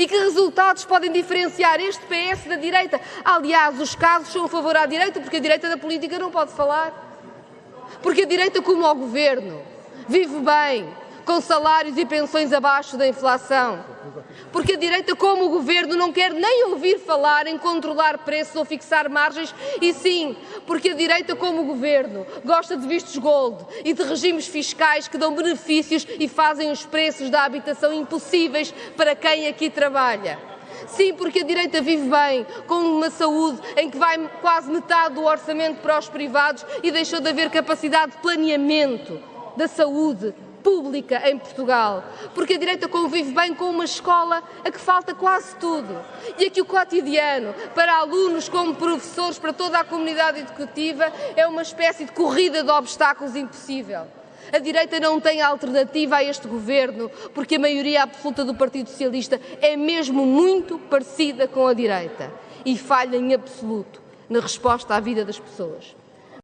E que resultados podem diferenciar este PS da direita? Aliás, os casos são a favor à direita, porque a direita da política não pode falar. Porque a direita, como ao governo, vive bem, com salários e pensões abaixo da inflação. Porque a direita, como o governo, não quer nem ouvir falar em controlar preços ou fixar margens, e sim, porque a direita, como o governo, gosta de vistos gold e de regimes fiscais que dão benefícios e fazem os preços da habitação impossíveis para quem aqui trabalha. Sim, porque a direita vive bem, com uma saúde em que vai quase metade do orçamento para os privados e deixou de haver capacidade de planeamento da saúde pública em Portugal, porque a direita convive bem com uma escola a que falta quase tudo e a que o cotidiano, para alunos como professores, para toda a comunidade educativa, é uma espécie de corrida de obstáculos impossível. A direita não tem alternativa a este governo, porque a maioria absoluta do Partido Socialista é mesmo muito parecida com a direita e falha em absoluto na resposta à vida das pessoas.